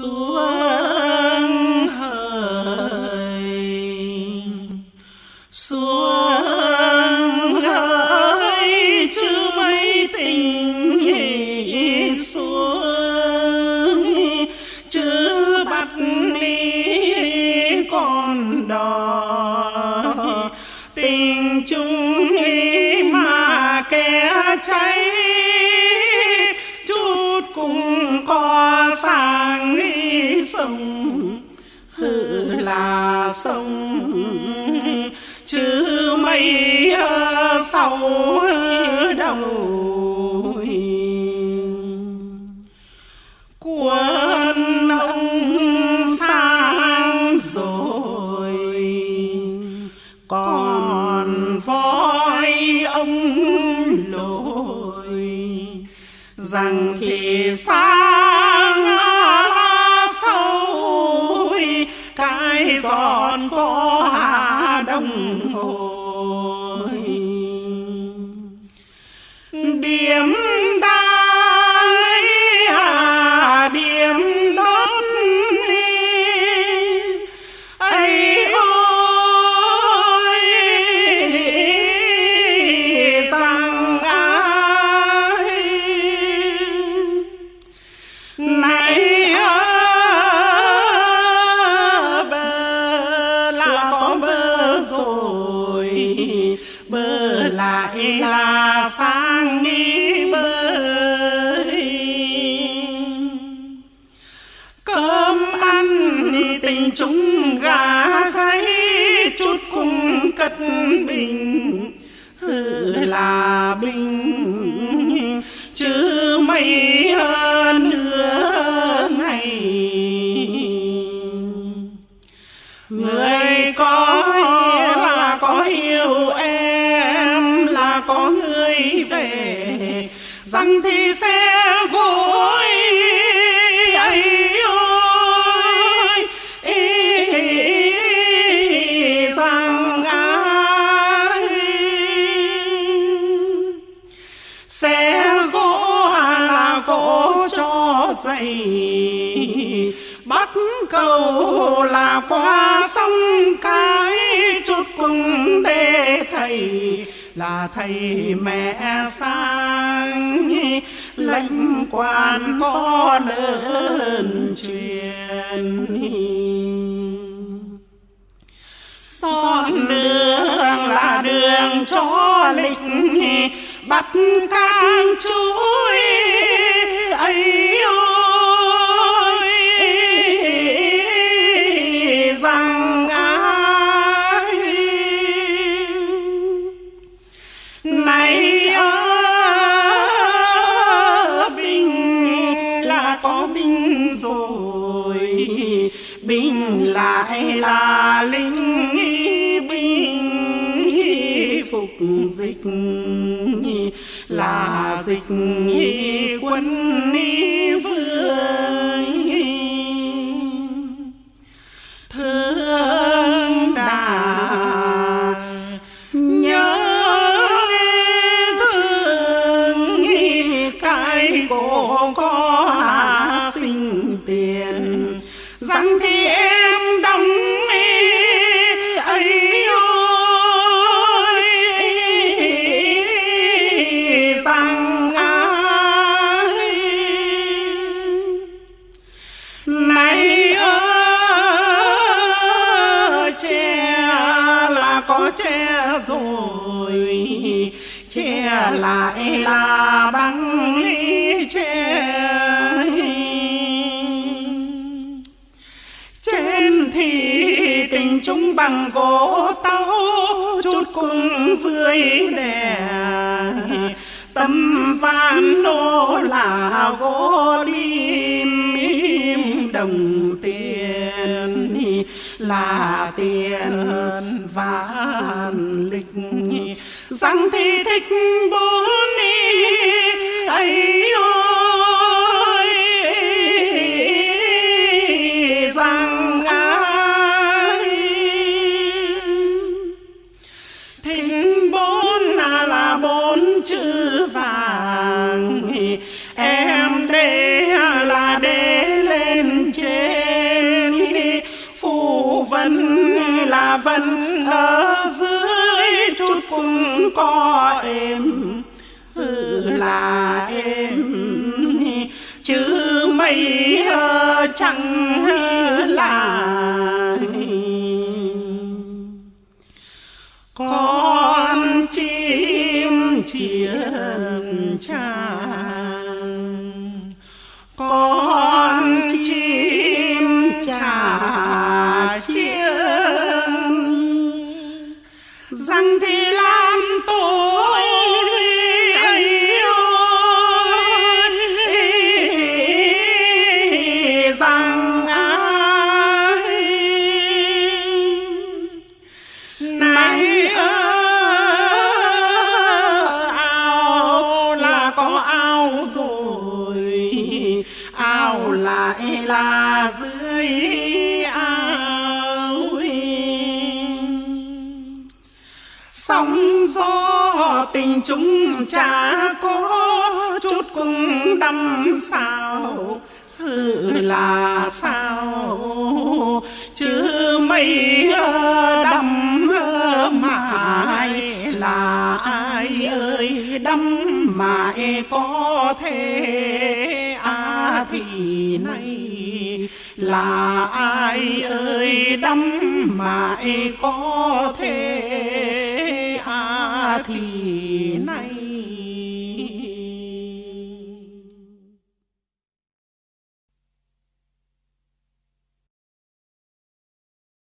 xuống hời xuống hời chứ mấy tình xuống chứ bắt đi con đò. Tình chung mà kẻ cháy sông, hư là sông. Chứ mây sau đầu. Quân ông sang rồi, còn voi ông lội. Rằng thì sao? Cái giòn có hà đông hồ rằng thì sẽ gối. Ấy ôi ý, rằng ai xe gỗ là gỗ cho dày bắt cầu là qua sông cái chút cùng để thầy là thầy mẹ sang. Lệnh quan có lớn truyền. Son đường là đường cho lịch, bắt càng chuối ấy bình lại là linh bình phục dịch là dịch quân che rồi, che lại là băng ly che. Trên thì tình chúng bằng gỗ tàu chút cùng dưới đè. Tâm van nô là gỗ lim đồng tiền, là tiền rằng thì thích bốn có em là em. Chứ mây chẳng là con chim chiên tràng, con chim trà chim ơi rằng ai này ao là có ao rồi ao lại là dưới ao sóng gió tình chúng chả có chút cũng đâm sao là sao? Chứ mây ờ, đâm ờ, mãi là ai ơi? Đâm mãi có thể à thì nay là ai ơi? Đâm mãi có thể à thì